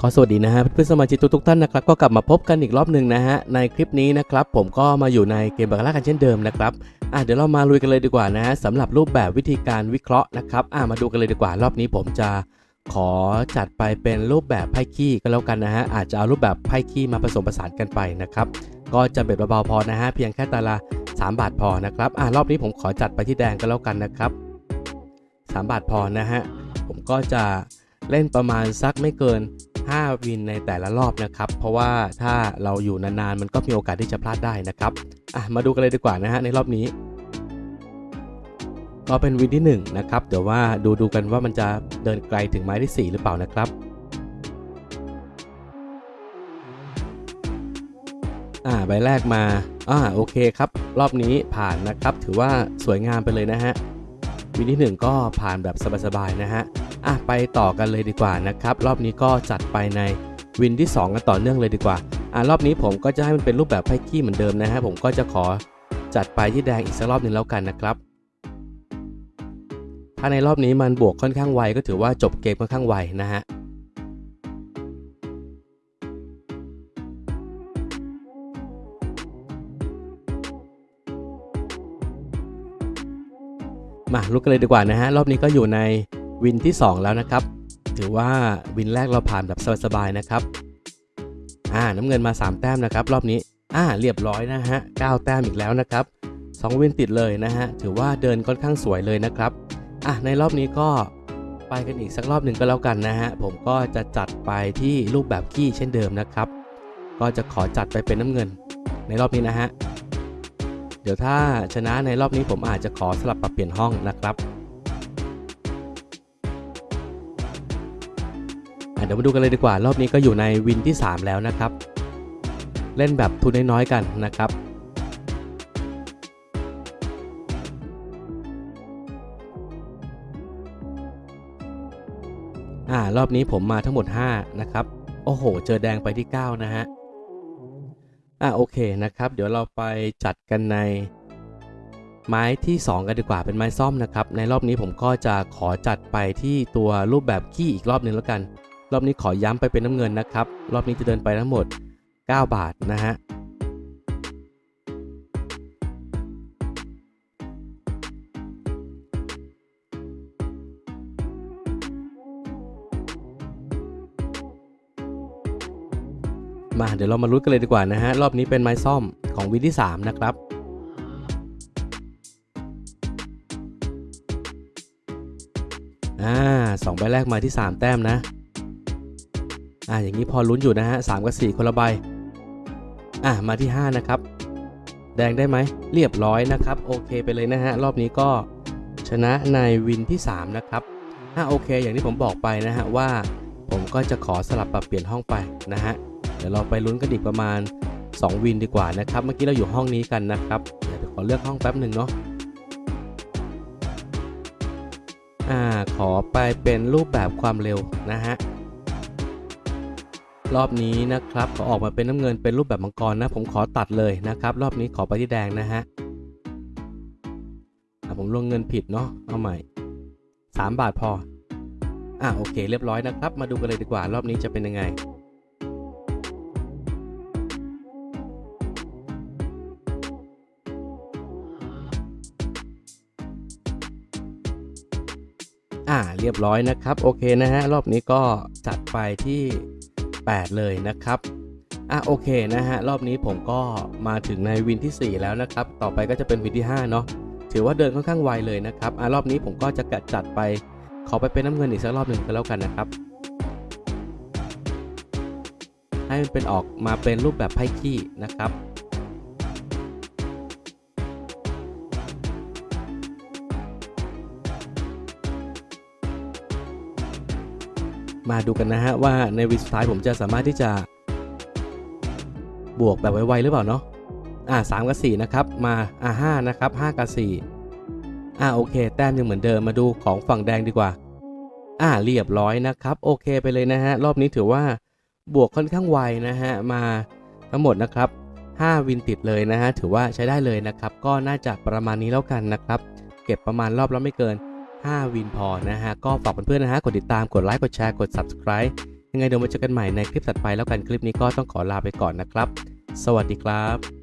ขอสวัสดีนะฮะเพื่อนสมาชิกทุกท่านนะครับก็กลับมาพบกันอีกรอบหนึ่งนะฮะในคลิปนี้นะครับผมก็มาอยู่ในเกมบาคาร่ากันเช่นเดิมนะครับอะเดี๋ยวเรามาลุยกันเลยดีกว่านะฮะสำหรับรูปแบบวิธีการวิเคราะห์นะครับอะมาดูกันเลยดีกว่ารอบนี้ผมจะขอจัดไปเป็นรูปแบบไพ่ขี้ก็แล้วกันนะฮะอาจจะเอารูปแบบไพ่ขี้มาผสมผสานกันไปนะครับก็จะเบ็ดเบาๆพอนะฮะเพียงแค่ตาละ3 บาทพอนะครับอะรอบนี้ผมขอจัดไปที่แดงก็แล้วกันนะครับ3 บาทพอนะฮะผมก็จะเล่นประมาณสักไม่เกิน 5 วินในแต่ละรอบนะครับ เพราะว่าถ้าเราอยู่นานๆ มันก็มีโอกาสที่จะพลาดได้นะครับอะมาดูกันเลยดีกว่านะฮะในรอบนี้ ก็เป็นวินที่1นะครับเดี๋ยวว่าดูดูกันว่ามันจะเดินไกลถึงไม้ที่ 4 หรือเปล่านะครับอ่าใบแรกมาอ่าโอเคครับ รอบนี้ผ่านนะครับ ถือว่าสวยงามไปเลยนะฮะวินที่ 1 ก็ผ่านแบบสบายๆนะฮะ อะไปต่อกันเลยดีกว่านะครับ รอบนี้ก็จัดไปในวินที่ 2 กันต่อเนื่องเลยดีกว่าอะรอบนี้ผมก็จะให้มันเป็นรูปแบบไพ่ขี้เหมือนเดิมนะฮะผมก็จะขอจัดไปที่แดงอีกสักรอบหนึ่งแล้วกันนะครับถ้าในรอบนี้มันบวกค่อนข้างไวก็ถือว่าจบเกมค่อนข้างไวนะฮะมาลุกกันเลยดีกว่านะฮะรอบนี้ก็อยู่ใน วินที่ 2 แล้วนะครับ ถือว่าวินแรกเราผ่านแบบสบายๆนะครับ อ่าน้ำเงินมา 3 แต้มนะครับ รอบนี้ อ่า เรียบร้อยนะฮะ9แต้มอีกแล้วนะครับ 2 วินติดเลยนะฮะ ถือว่าเดินค่อนข้างสวยเลยนะครับ อะ ในรอบนี้ก็ไปกันอีกสักรอบหนึ่งก็แล้วกันนะฮะ ผมก็จะจัดไปที่รูปแบบขี้เช่นเดิมนะครับ ก็จะขอจัดไปเป็นน้ำเงิน ในรอบนี้นะฮะ เดี๋ยวถ้าชนะในรอบนี้ผมอาจจะขอสลับปรับเปลี่ยนห้องนะครับ เดี๋ยวมาดูกันเลยดีกว่า รอบนี้ก็อยู่ในวินที่ 3 แล้วนะครับ เล่นแบบทุนน้อยๆกันนะครับอ่ารอบนี้ผมมาทั้งหมด 5 นะครับ โอ้โห เจอแดงไปที่ 9 นะฮะ อ่าโอเคนะครับ เดี๋ยวเราไปจัดกันในไม้ที่ 2 กันดีกว่าเป็นไม้ซ่อมนะครับ ในรอบนี้ผมก็จะขอจัดไปที่ตัวรูปแบบขี้อีกรอบหนึ่งแล้วกัน รอบนี้ขอย้ำไปเป็นน้ำเงินนะครับ รอบนี้จะเดินไปทั้งหมด 9 บาทนะฮะมาเดี๋ยวเรามาลุ้นกันเลยดีกว่านะฮะ รอบนี้เป็นไม้ซ่อมของวินที่ 3 นะครับ อ่าสองใบแรกมาที่ 3 แต้มนะ อ่าอย่างนี้พอลุ้นอยู่นะฮะสกับ 4 คนละใบอ่ามาที่ 5 นะครับ แดงได้ไหมเรียบร้อยนะครับ โอเคไปเลยนะฮะ รอบนี้ก็ชนะในวินที่ 3 นะครับอ่าโอเค อย่างที่ผมบอกไปนะฮะว่าผมก็จะขอสลับปรับเปลี่ยนห้องไปนะฮะเดี๋ยวเราไปลุ้นกันอีกประมาณ 2 วินดีกว่านะครับ เมื่อกี้เราอยู่ห้องนี้กันนะครับเดี๋ยวขอเลือกห้องแป๊บหนึ่งเนาะอ่าขอไปเป็นรูปแบบความเร็วนะฮะ รอบนี้นะครับขอออกมาเป็นน้ำเงินเป็นรูปแบบมังกรนะ ผมขอตัดเลยนะครับ รอบนี้ขอไปที่แดงนะฮะอะผมลงเงินผิดเนาะเอาใหม่ 3 บาทพออะโอเคเรียบร้อยนะครับ มาดูกันเลยดีกว่ารอบนี้จะเป็นยังไงอ่าเรียบร้อยนะครับ โอเคนะฮะรอบนี้ก็จัดไปที่ 8 เลยนะครับอะโอเคนะฮะรอบนี้ผมก็มาถึงในวินที่ 4 แล้วนะครับ ต่อไปก็จะเป็นวินที่ 5 เนาะถือว่าเดินค่อนข้างไวเลยนะครับอะรอบนี้ผมก็จะกะจัดไปขอไปเป็นน้ำเงินอีกสักรอบหนึ่งก็แล้วกันนะครับ ให้มันเป็นออกมาเป็นรูปแบบไพ่ขี้นะครับ มาดูกันนะฮะว่าในวินสุดท้ายผมจะสามารถที่จะบวกแบบไวๆหรือเปล่าเนาะอ่าสามกับสี่นะครับมาอ่าห้านะครับห้ากับสี่อ่าโอเค แต้มยังเหมือนเดิมมาดูของฝั่งแดงดีกว่า อ่าเรียบร้อยนะครับโอเคไปเลยนะฮะรอบนี้ถือว่าบวกค่อนข้างไวนะฮะมาทั้งหมดนะครับ5วินติดเลยนะฮะถือว่าใช้ได้เลยนะครับ ก็น่าจะประมาณนี้แล้วกันนะครับ เก็บประมาณรอบและไม่เกิน 5 วินพอนะฮะ ก็ฝากเพื่อนๆนะฮะ กดติดตาม กดไลค์ กดแชร์ กด subscribe ยังไงเดี๋ยวมาเจอกันใหม่ในคลิปถัดไปแล้วกัน คลิปนี้ก็ต้องขอลาไปก่อนนะครับ สวัสดีครับ